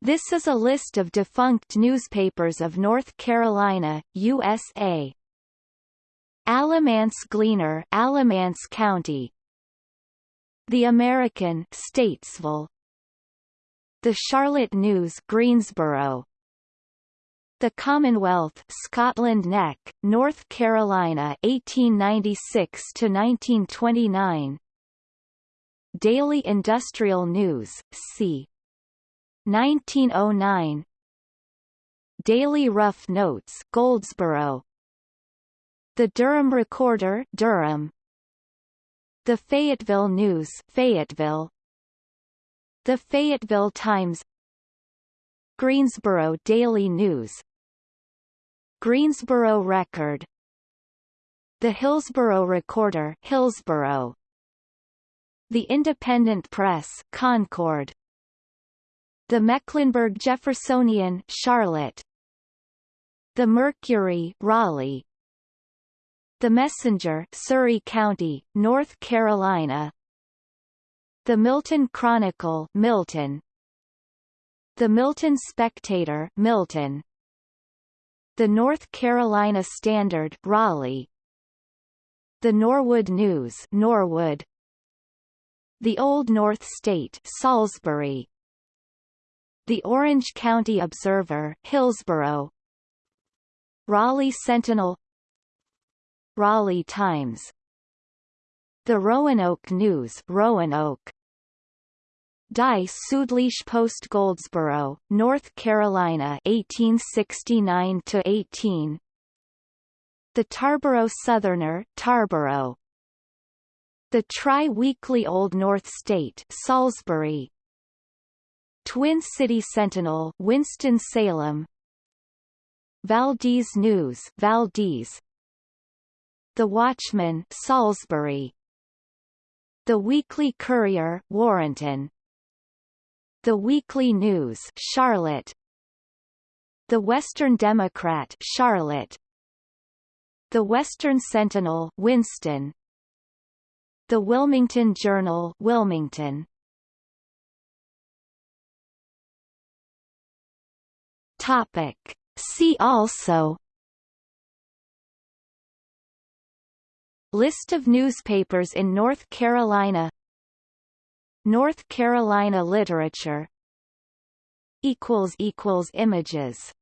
This is a list of defunct newspapers of North Carolina, USA. Alamance Gleaner, Alamance County. The American, Statesville. The Charlotte News, Greensboro. The Commonwealth, Scotland Neck, North Carolina, 1896 to 1929. Daily Industrial News, c. 1909 Daily Rough Notes Goldsboro. The Durham Recorder Durham. The Fayetteville News Fayetteville. The Fayetteville Times. Greensboro Daily News. Greensboro Record. The Hillsboro Recorder Hillsboro. The Independent Press Concord the Mecklenburg Jeffersonian Charlotte. The Mercury Raleigh. The Messenger Surry County, North Carolina. The Milton Chronicle Milton. The Milton Spectator Milton. The North Carolina Standard Raleigh. The Norwood News Norwood. The Old North State Salisbury the Orange County Observer Hillsboro Raleigh Sentinel. Raleigh Times. The Roanoke News Roanoke. Die Südliche Post Goldsboro, North Carolina 1869 to 18 The Tarboro Southerner Tarboro. The Tri-Weekly Old North State Salisbury Twin City Sentinel Winston-Salem Valdese News Valdese. The Watchman Salisbury. The Weekly Courier Warrenton. The Weekly News Charlotte. The Western Democrat Charlotte. The Western Sentinel Winston. The Wilmington Journal Wilmington Topic. See also List of newspapers in North Carolina North Carolina literature Images